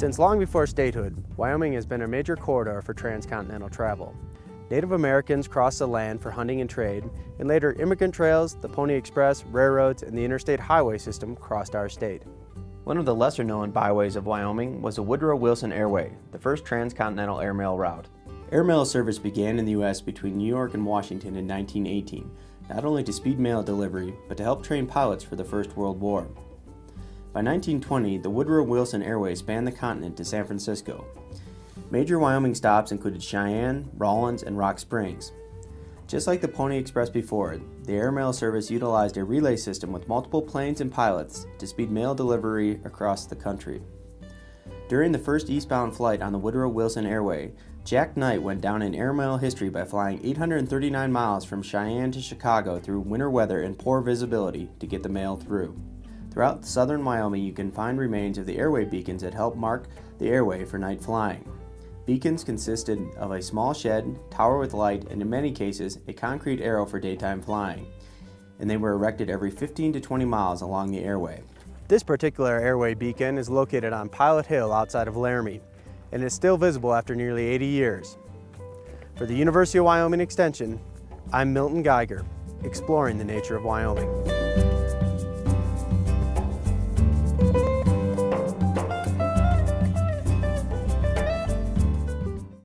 Since long before statehood, Wyoming has been a major corridor for transcontinental travel. Native Americans crossed the land for hunting and trade, and later immigrant trails, the Pony Express, railroads, and the interstate highway system crossed our state. One of the lesser known byways of Wyoming was the Woodrow Wilson Airway, the first transcontinental airmail route. Airmail service began in the U.S. between New York and Washington in 1918, not only to speed mail delivery, but to help train pilots for the First World War. By 1920, the Woodrow Wilson Airway spanned the continent to San Francisco. Major Wyoming stops included Cheyenne, Rawlins, and Rock Springs. Just like the Pony Express before the airmail service utilized a relay system with multiple planes and pilots to speed mail delivery across the country. During the first eastbound flight on the Woodrow Wilson Airway, Jack Knight went down in airmail history by flying 839 miles from Cheyenne to Chicago through winter weather and poor visibility to get the mail through. Throughout southern Wyoming, you can find remains of the airway beacons that helped mark the airway for night flying. Beacons consisted of a small shed, tower with light, and in many cases, a concrete arrow for daytime flying. And they were erected every 15 to 20 miles along the airway. This particular airway beacon is located on Pilot Hill outside of Laramie, and is still visible after nearly 80 years. For the University of Wyoming Extension, I'm Milton Geiger, exploring the nature of Wyoming.